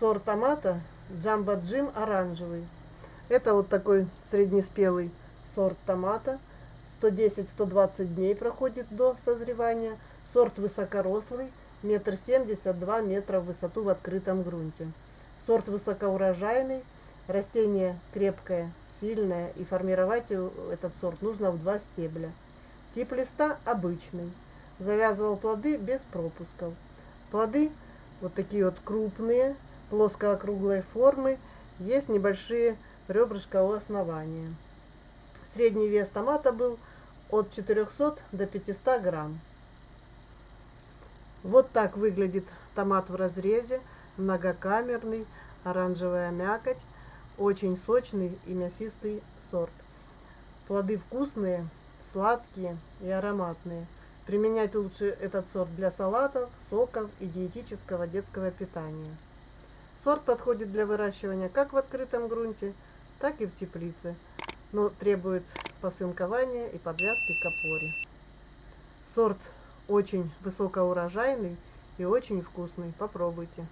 сорт томата Джамбо Джим оранжевый. Это вот такой среднеспелый сорт томата. 110-120 дней проходит до созревания. Сорт высокорослый, метр семьдесят, два метра в высоту в открытом грунте. Сорт высокоурожайный, растение крепкое, сильное, и формировать этот сорт нужно в два стебля. Тип листа обычный. Завязывал плоды без пропусков. Плоды вот такие вот крупные, плоско-округлой формы. Есть небольшие ребрышка у основания. Средний вес томата был от 400 до 500 грамм. Вот так выглядит томат в разрезе, многокамерный, оранжевая мякоть, очень сочный и мясистый сорт. Плоды вкусные, сладкие и ароматные. Применять лучше этот сорт для салатов, соков и диетического детского питания. Сорт подходит для выращивания как в открытом грунте, так и в теплице, но требует посынкования и подвязки к опоре. Сорт очень высокоурожайный и очень вкусный. Попробуйте.